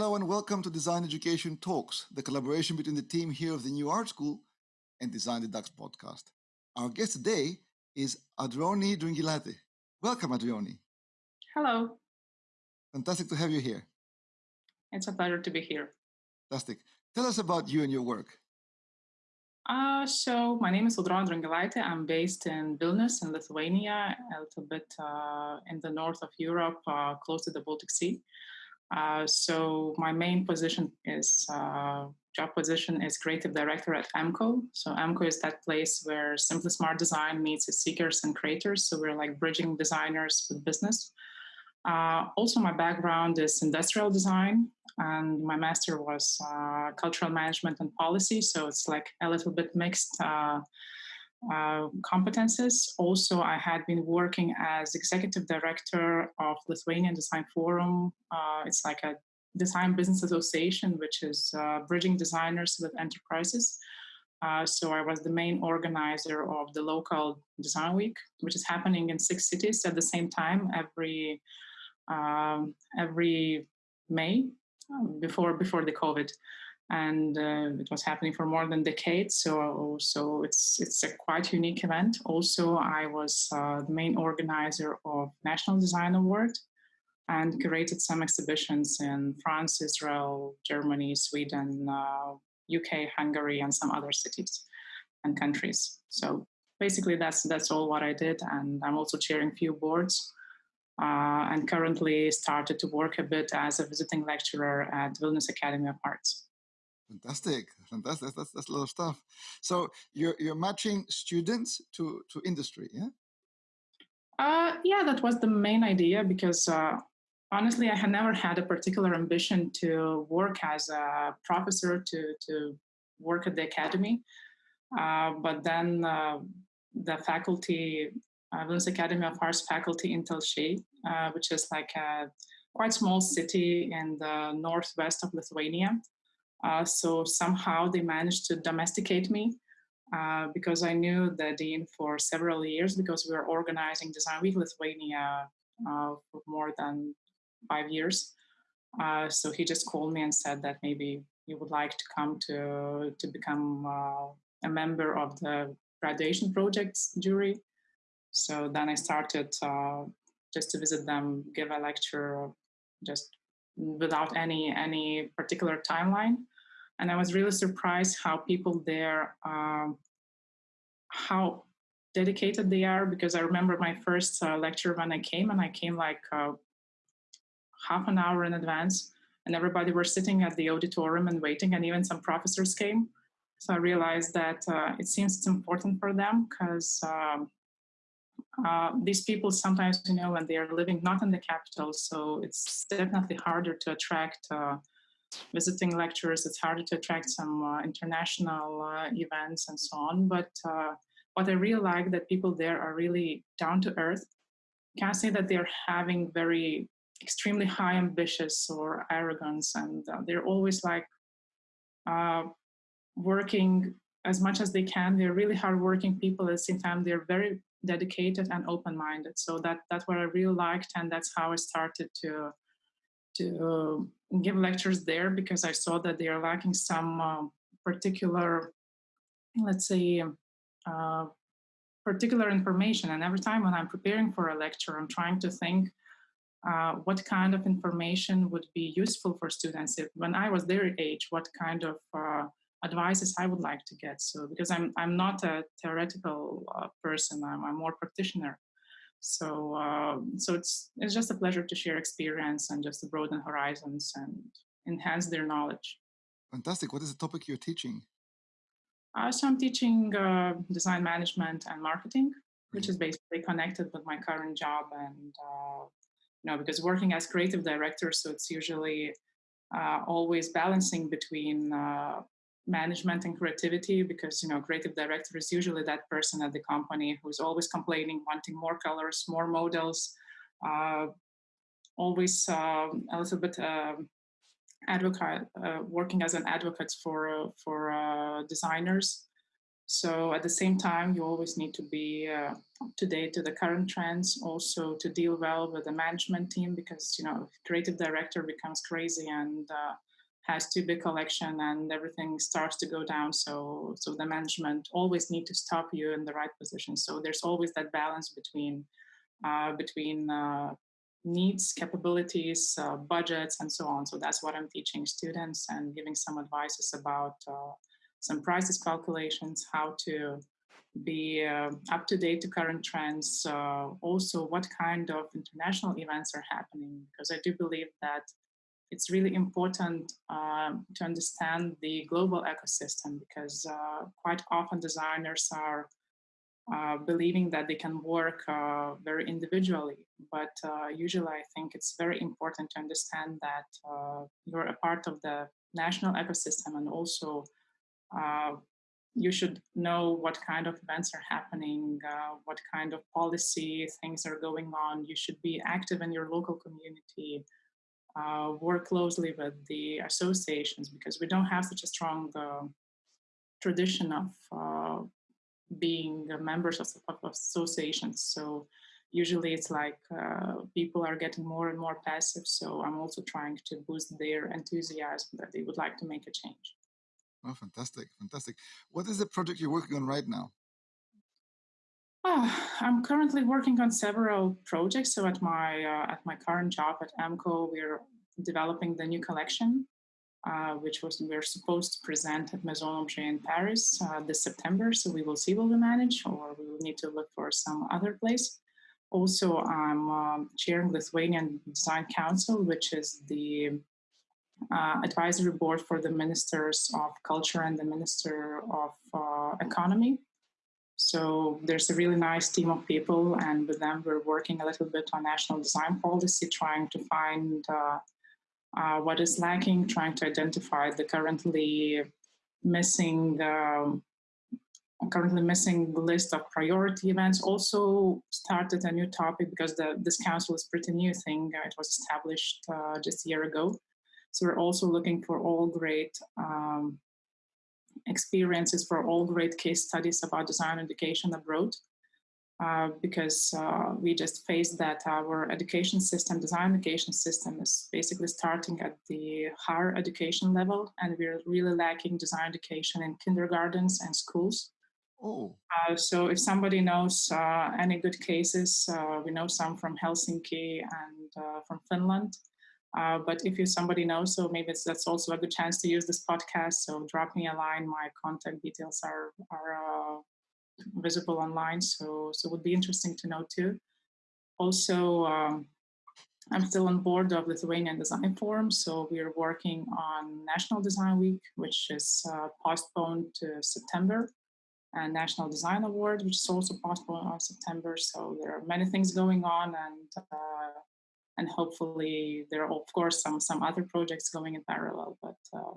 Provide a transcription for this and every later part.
Hello and welcome to Design Education Talks, the collaboration between the team here of the New Art School and Design the Dux podcast. Our guest today is Audronė Drungilaitė. Welcome, Adroni. Hello. Fantastic to have you here. It's a pleasure to be here. Fantastic. Tell us about you and your work. Uh, so my name is Audronė Drungilaitė. I'm based in Vilnius in Lithuania, a little bit uh, in the north of Europe, uh, close to the Baltic Sea. Uh, so my main position is uh, job position is creative director at AMCO. So AMCO is that place where Simply Smart Design meets its seekers and creators. So we're like bridging designers with business. Uh, also, my background is industrial design, and my master was uh, cultural management and policy. So it's like a little bit mixed uh, competences. Also, I had been working as executive director of Lithuanian Design Forum. Uh, it's like a design business association, which is uh, bridging designers with enterprises. Uh, so I was the main organizer of the local design week, which is happening in six cities at the same time every um, every May um, before before the COVID and uh, it was happening for more than decades. So, so it's it's a quite unique event. Also, I was uh, the main organizer of National Design Award and curated some exhibitions in France, Israel, Germany, Sweden, uh, UK, Hungary, and some other cities and countries. So basically, that's that's all what I did, and I'm also chairing few boards. Uh, and currently started to work a bit as a visiting lecturer at Vilnius Academy of Arts. Fantastic, fantastic. That's, that's a lot of stuff. So you're you're matching students to to industry, yeah? Uh, yeah, that was the main idea because uh, honestly, I had never had a particular ambition to work as a professor to to work at the academy. Uh, but then uh, the faculty, uh, Vilnius Academy of Arts faculty in Telšiai, uh, which is like a quite small city in the northwest of Lithuania, uh, so somehow they managed to domesticate me uh, because I knew the dean for several years because we were organizing Design Week Lithuania uh, for more than five years. Uh, so he just called me and said that maybe you would like to come to to become uh, a member of the graduation projects jury. So then I started just to visit them, give a lecture, just without any any particular timeline and I was really surprised how people there, um, how dedicated they are. Because I remember my first uh, lecture when I came, and I came like uh, half an hour in advance, and everybody were sitting at the auditorium and waiting, and even some professors came. So I realized that uh, it seems it's important for them because. Um, uh, these people sometimes, you know, when they are living not in the capital, so it's definitely harder to attract uh, visiting lecturers, it's harder to attract some uh, international uh, events and so on. But uh, what I really like that people there are really down to earth. Can't say that they're having very extremely high ambitious or arrogance, and uh, they're always like uh, working as much as they can. They're really hardworking people. At the same time, they're very dedicated and open-minded. So that that's what I really liked, and that's how I started to to give lectures there because I saw that they are lacking some uh, particular, let's say, uh, particular information. And every time when I'm preparing for a lecture, I'm trying to think uh, what kind of information would be useful for students. If when I was their age, what kind of uh, advices I would like to get. So because I'm I'm not a theoretical uh, person, I'm more practitioner. So uh, so it's it's just a pleasure to share experience and just to broaden horizons and enhance their knowledge. Fantastic. What is the topic you're teaching? Uh, so I'm teaching uh, design management and marketing, which is basically connected with my current job and uh, you know because working as creative director, so it's usually uh, always balancing between uh, management and creativity because you know creative director is usually that person at the company who's always complaining wanting more colors more models uh, always um, a little bit uh, advocate uh, working as an advocate for uh, for uh, designers. So at the same time, you always need to be uh, up to date to the current trends, also to deal well with the management team because, you know, creative director becomes crazy and uh, has too big collection and everything starts to go down. So, so the management always need to stop you in the right position. So there's always that balance between, uh, between uh, needs, capabilities, uh, budgets, and so on. So that's what I'm teaching students and giving some advices about uh, some prices calculations, how to be uh, up to date to current trends, uh, also what kind of international events are happening, because I do believe that it's really important uh, to understand the global ecosystem because uh, quite often designers are uh, believing that they can work uh, very individually. But usually I think it's very important to understand that you're a part of the national ecosystem and also uh, you should know what kind of events are happening, uh, what kind of policy things are going on. You should be active in your local community, uh, work closely with the associations because we don't have such a strong uh, tradition of uh, being members of, of, associations. So usually it's like uh, people are getting more and more passive. So I'm also trying to boost their enthusiasm that they would like to make a change. Oh, fantastic, fantastic. What is the project you're working on right now? Oh, I'm currently working on several projects. So at my uh, at my current job at AMCO, we're developing the new collection, uh, which was we're supposed to present at Maison Objet in Paris uh, this September. So we will see will we manage, or we will need to look for some other place. Also, I'm um, chairing Lithuanian Design Council, which is the uh, advisory board for the ministers of culture and the minister of uh, economy. So there's a really nice team of people, and with them we're working a little bit on national design policy, trying to find uh, uh what is lacking, trying to identify the currently missing um, currently missing list of priority events. Also started a new topic because the, this council is pretty new thing. it was established uh, just a year ago. So we're also looking for all great um, experiences for all great case studies about design education abroad. Uh, because uh, we just faced that our education system, design education system is basically starting at the higher education level and we're really lacking design education in kindergartens and schools. Oh. Uh, so if somebody knows uh, any good cases, uh, we know some from Helsinki and uh, from Finland, uh, but if you somebody knows, so maybe that's also a good chance to use this podcast. So drop me a line. My contact details are are uh, visible online. So so it would be interesting to know too. Also, um, I'm still on board of Lithuanian Design Forum. So we are working on National Design Week, which is uh, postponed to September, and National Design Award, which is also postponed on September. So there are many things going on, and uh, and hopefully there are of course some some other projects going in parallel but uh,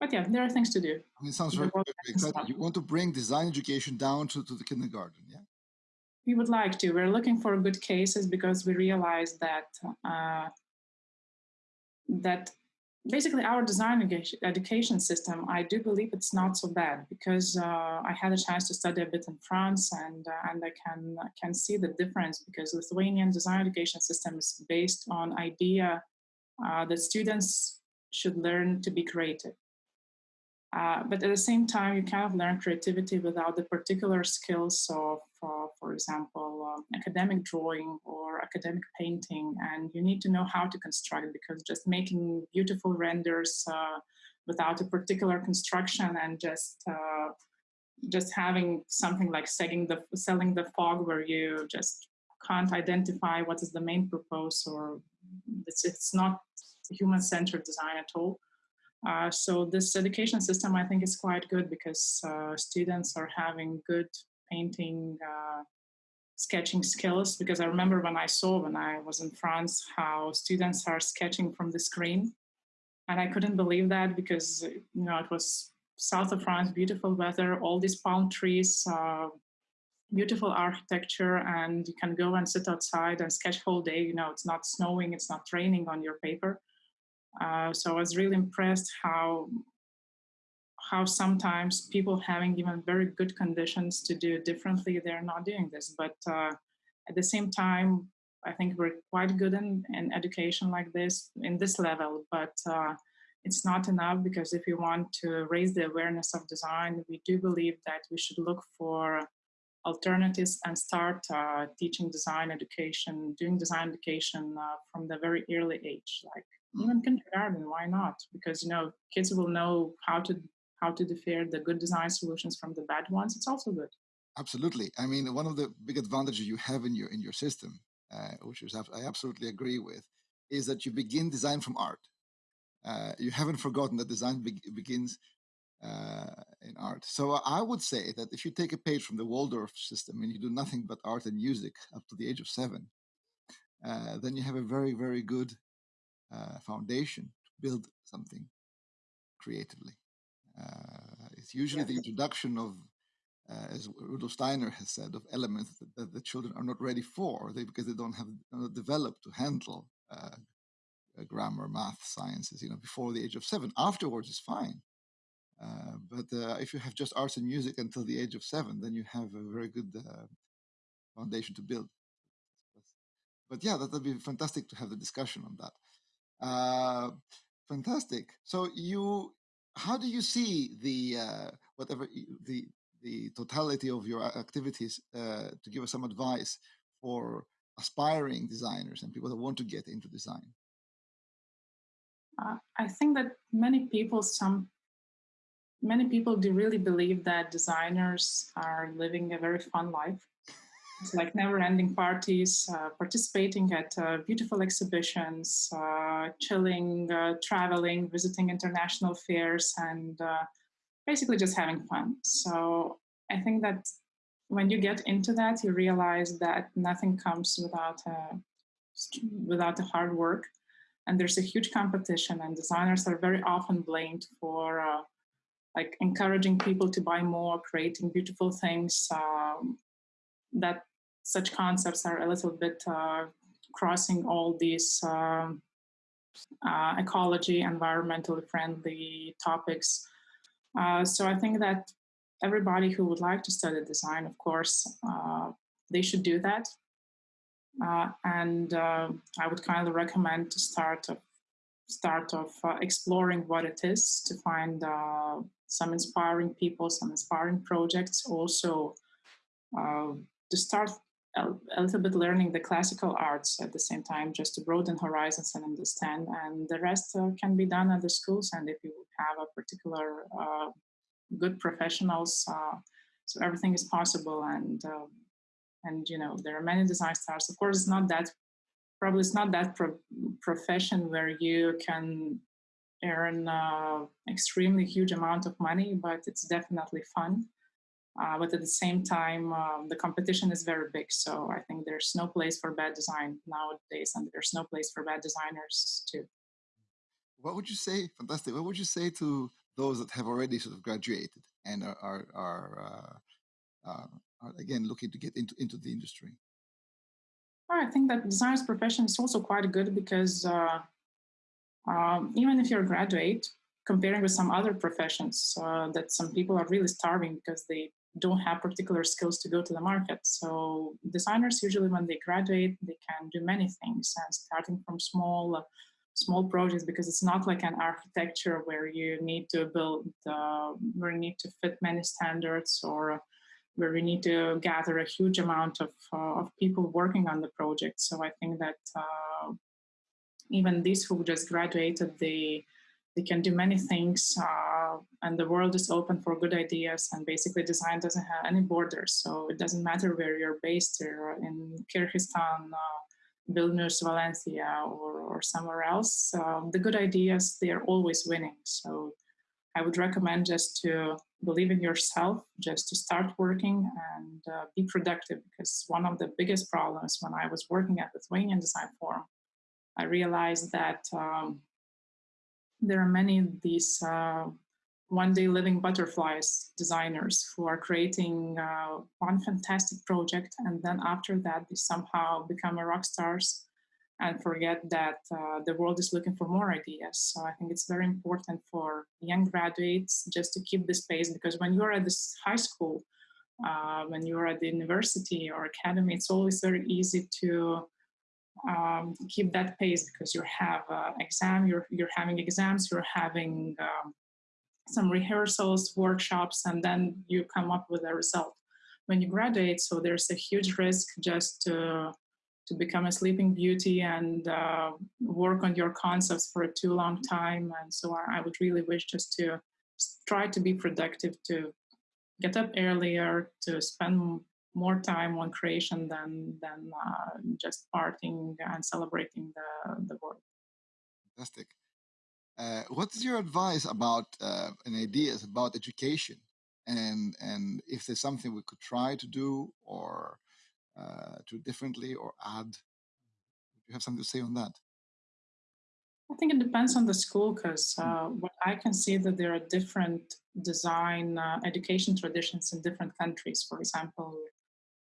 but yeah there are things to do. I mean, it sounds very, exciting. you want to bring design education down to, to the kindergarten yeah? We would like to. We're looking for good cases because we realize that uh, that basically our design education system, I do believe it's not so bad because uh, I had a chance to study a bit in France and, uh, and I can, can see the difference because Lithuanian design education system is based on idea uh, that students should learn to be creative. Uh, but at the same time, you kind of learn creativity without the particular skills of, uh, for example, um, academic drawing or academic painting. And you need to know how to construct because just making beautiful renders uh, without a particular construction and just uh, just having something like selling the selling the fog where you just can't identify what is the main purpose or it's, it's not human-centered design at all uh, so this education system, I think, is quite good because uh, students are having good painting, uh, sketching skills. Because I remember when I saw when I was in France how students are sketching from the screen, and I couldn't believe that because you know it was south of France, beautiful weather, all these palm trees, uh, beautiful architecture, and you can go and sit outside and sketch whole day. You know, it's not snowing, it's not raining on your paper uh, so I was really impressed how how sometimes people having even very good conditions to do differently, they're not doing this. But uh, at the same time, I think we're quite good in, in education like this, in this level, but uh, it's not enough because if you want to raise the awareness of design, we do believe that we should look for alternatives and start uh, teaching design education, doing design education uh, from the very early age, like. Even kindergarten, why not? Because, you know, kids will know how to how to differ the good design solutions from the bad ones. It's also good. Absolutely. I mean, one of the big advantages you have in your in your system, uh, which is I absolutely agree with, is that you begin design from art. Uh, you haven't forgotten that design be begins uh, in art. So I would say that if you take a page from the Waldorf system and you do nothing but art and music up to the age of seven, uh, then you have a very, very good uh, foundation to build something creatively. Uh, it's usually yes. the introduction of, uh, as Rudolf Steiner has said, of elements that, that, the children are not ready for they, because they don't have not developed to handle uh, grammar, math, sciences, you know, before the age of seven. Afterwards is fine uh, but uh, if you have just arts and music until the age of seven, then you have a very good uh, foundation to build. But yeah, that would be fantastic to have the discussion on that. Uh, fantastic. So you, how do you see the uh, whatever the the totality of your activities uh, to give us some advice for aspiring designers and people that want to get into design? Uh, I think that many people some many people do really believe that designers are living a very fun life. It's like never-ending parties, uh, participating at uh, beautiful exhibitions, uh, chilling, uh, traveling, visiting international fairs, and uh, basically just having fun. So I think that when you get into that, you realize that nothing comes without uh, without the hard work, and there's a huge competition, and designers are very often blamed for like encouraging people to buy more, creating beautiful things, um, that such concepts are a little bit uh, crossing all these um, uh, ecology, environmentally friendly topics. Uh, so I think that everybody who would like to study design, of course, they should do that. Uh, and uh, I would kindly recommend to start start of uh, exploring what it is to find some inspiring people, some inspiring projects. Also, to start a, little bit learning the classical arts at the same time, just to broaden horizons and understand. And the rest uh, can be done at the schools. And if you have a particular uh, good professionals, uh, so everything is possible. And and you know there are many design stars. Of course, it's not that probably it's not that pro profession where you can earn uh, extremely huge amount of money, but it's definitely fun. Uh, but at the same time, um, the competition is very big. So I think there's no place for bad design nowadays, and there's no place for bad designers too. What would you say? Fantastic. What would you say to those that have already sort of graduated and are are, are, uh, uh are again looking to get into into the industry? I think that designer's profession is also quite good because uh, um, even if you're a graduate, comparing with some other professions, uh, that some people are really starving because they don't have particular skills to go to the market. So designers usually, when they graduate, they can do many things, and starting from small, uh, small projects because it's not like an architecture where you need to build, uh, where you need to fit many standards or where we need to gather a huge amount of, uh, of people working on the project. So I think that uh, even these who just graduated, they they can do many things, uh, and the world is open for good ideas. And basically, design doesn't have any borders, so it doesn't matter where you're based, or in Kyrgyzstan, uh, Vilnius, Valencia, or, or somewhere else. Um, the good ideas they are always winning. So I would recommend just to believe in yourself, just to start working and uh, be productive. Because one of the biggest problems when I was working at the Lithuanian Design Forum, I realized that um, there are many of these uh, one day living butterflies designers who are creating uh, one fantastic project and then after that they somehow become a rock stars and forget that uh, the world is looking for more ideas. So I think it's very important for young graduates just to keep this pace because when you're at this high school, uh, when you're at the university or academy, it's always very easy to um, keep that pace because you have uh, exam, you're, you're having exams, you're having um, some rehearsals, workshops, and then you come up with a result. When you graduate, so there's a huge risk just to to become a sleeping beauty and uh, work on your concepts for a too long time. And so I, I, would really wish just to try to be productive, to get up earlier, to spend more time on creation than than uh, just partying and celebrating the the work. Fantastic. Uh, what's your advice about uh, and ideas about education and and if there's something we could try to do or uh, to differently or add? Do you have something to say on that? I think it depends on the school because uh, what I can see that there are different design uh, education traditions in different countries. For example,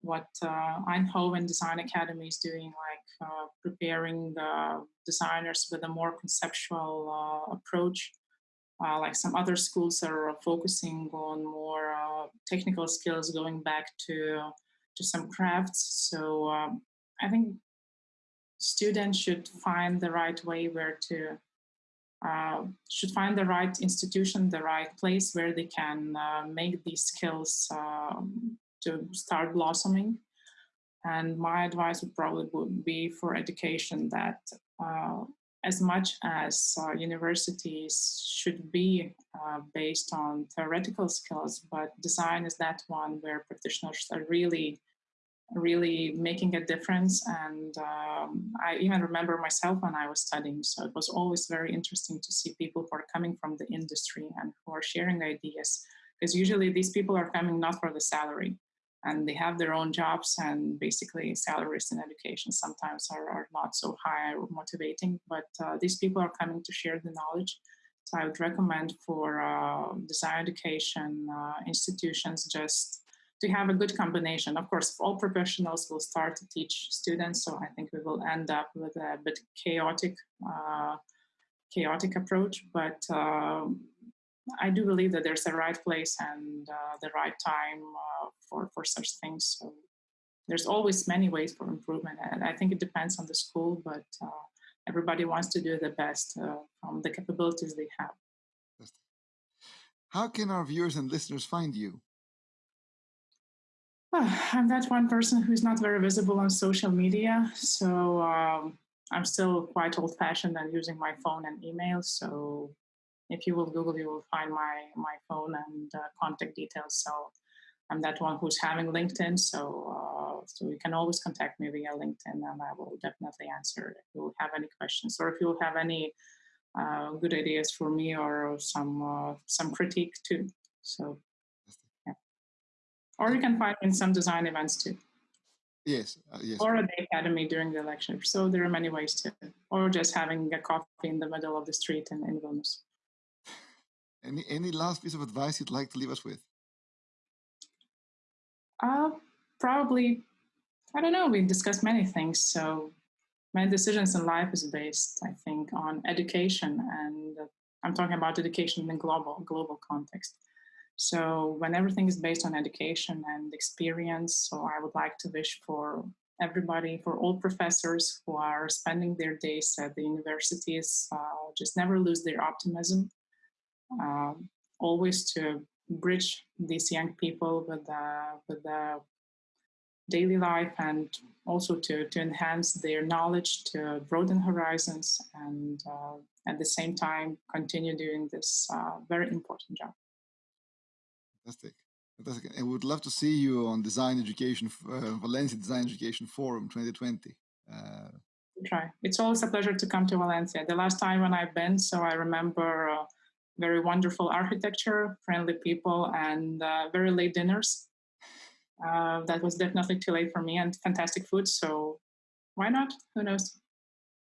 what uh, Eindhoven Design Academy is doing, like uh, preparing the designers with a more conceptual uh, approach. Uh, like some other schools are focusing on more uh, technical skills, going back to to some crafts. So um, I think students should find the right way where to uh, should find the right institution, the right place where they can uh, make these skills um, to start blossoming. And my advice would probably would be for education that uh, as much as uh, universities should be uh, based on theoretical skills, but design is that one where practitioners are really, really making a difference. And um, I even remember myself when I was studying, so it was always very interesting to see people who are coming from the industry and who are sharing ideas, because usually these people are coming not for the salary and they have their own jobs and basically salaries in education sometimes are, are not so high or motivating but uh, these people are coming to share the knowledge. So i would recommend for uh, design education uh, institutions just to have a good combination. Of course all professionals will start to teach students so i think we will end up with a bit chaotic uh, chaotic approach but um, I do believe that there's a right place and uh, the right time uh, for, for such things. So there's always many ways for improvement. And I think it depends on the school, but uh, everybody wants to do the best uh, from the capabilities they have. How can our viewers and listeners find you? I'm that one person who's not very visible on social media. So um, I'm still quite old fashioned and using my phone and email. So if you will Google, you will find my my phone and uh, contact details. So I'm that one who's having LinkedIn. So uh, so you can always contact me via LinkedIn, and I will definitely answer if you have any questions or if you have any uh, good ideas for me or some uh, some critique too. So yeah. Or you can find me in some design events too. Yes, uh, yes. Or at the academy during the lecture. So there are many ways to, or just having a coffee in the middle of the street in, in Vilnius. Any any last piece of advice you'd like to leave us with? Uh, probably, I don't know. We discussed many things. So my decisions in life is based, I think, on education, and uh, I'm talking about education in global global context. So when everything is based on education and experience, so I would like to wish for everybody, for all professors who are spending their days at the universities, uh, just never lose their optimism um, always to bridge these young people with the, with the daily life and also to, to enhance their knowledge, to broaden horizons, and uh, at the same time continue doing this uh, very important job. Fantastic. Fantastic. And would love to see you on Design Education, uh, Valencia Design Education Forum 2020. Uh, try. It's always a pleasure to come to Valencia. The last time when I've been, so I remember uh, very wonderful architecture, friendly people, and uh, very late dinners. Uh, that was definitely too late for me, and fantastic food. So why not? Who knows?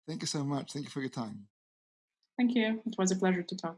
Thank you so much. Thank you for your time. Thank you. It was a pleasure to talk.